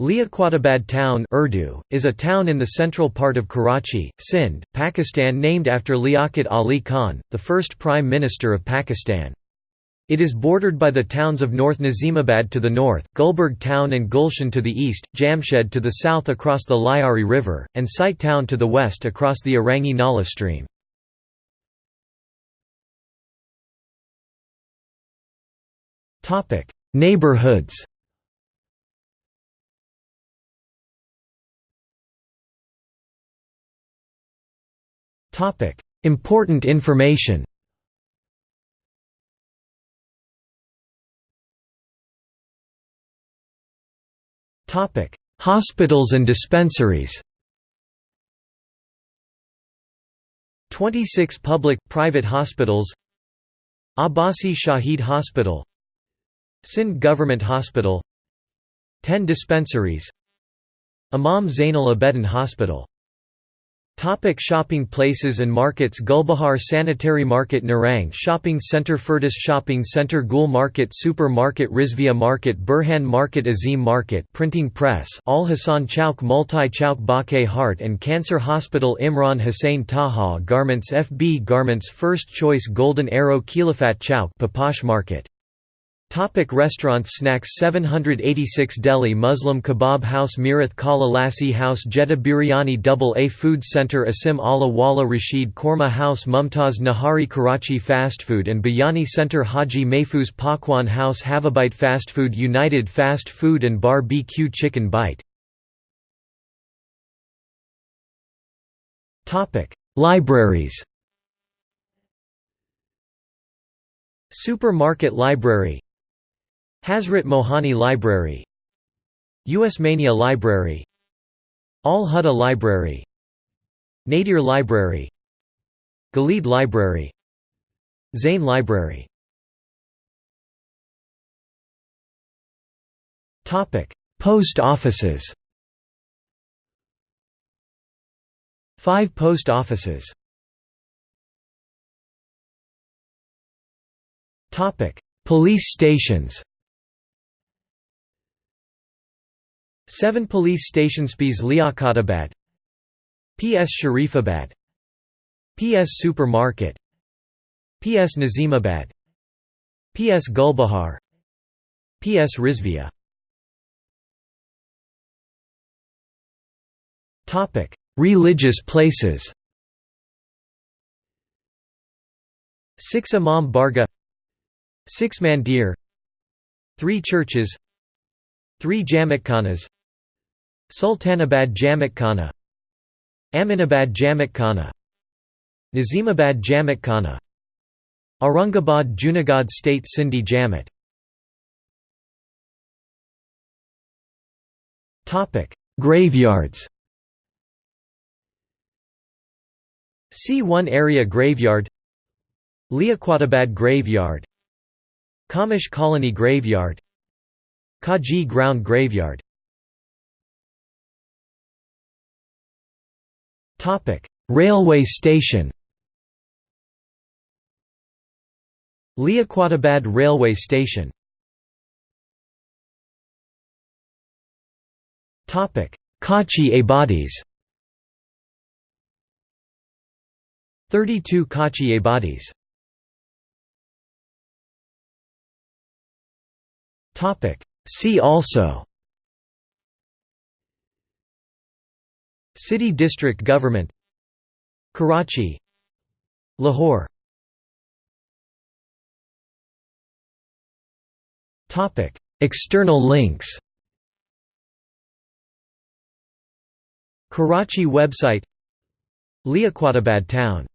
Liaquatabad town Urdu, is a town in the central part of Karachi, Sindh, Pakistan named after Liaquat Ali Khan, the first Prime Minister of Pakistan. It is bordered by the towns of North Nazimabad to the north, Gulberg town and Gulshan to the east, Jamshed to the south across the Lyari River, and Site town to the west across the Orangi Nala stream. Neighborhoods Important information. Hospitals and dispensaries. 26 public, private hospitals. Abbasi Shahid Hospital. Sindh Government Hospital. 10 dispensaries. Imam Zainal Abedin Hospital Topic shopping places and markets Gulbahar Sanitary Market Nerang Shopping Centre Firdaus Shopping Centre Gul Market Super Market Rizvia Market Burhan Market Azim Market Printing Press Al Hassan Chowk Multi Chowk Baque Heart and Cancer Hospital Imran Hussain Taha Garments FB Garments First Choice Golden Arrow Khilafat Chowk Paposh Market Topic restaurants Snacks 786 Delhi Muslim Kebab House Mirath Kala Lassi House Jeddah Biryani Double A Food Center Asim Allah Wala Rashid Korma House Mumtaz Nahari Karachi Fast Food and Biryani Center Haji Mahfuz Pakwan House Havabite Fast Food United Fast Food and Bar BQ Chicken Bite. Libraries. Supermarket Library Hasrat Mohani Library Usmania Library Al-Huda Library Nadir Library Ghalib Library Zain Library. Post offices. Five post offices. Police stations 7 police stations PS Liaquatabad PS Sharifabad PS Supermarket PS Nazimabad PS Gulbahar PS Rizvia. Topic: Religious places. Six Imam Barga Six Mandir Three churches Three Jamatkhana Sultanabad Jamatkhana Aminabad Jamatkhana Nazimabad Jamatkhana Aurangabad Junagadh State Sindhi Jamat Graveyards. C1 Area Graveyard. Liaquatabad Graveyard. Kamish Colony Graveyard. Kaji Ground Graveyard Railway station Liaquatabad Railway Station Topic: Kachi Abadis 32 Kachi Abadis Topic: See also City district government Karachi Lahore. External links. Karachi website Liaquatabad town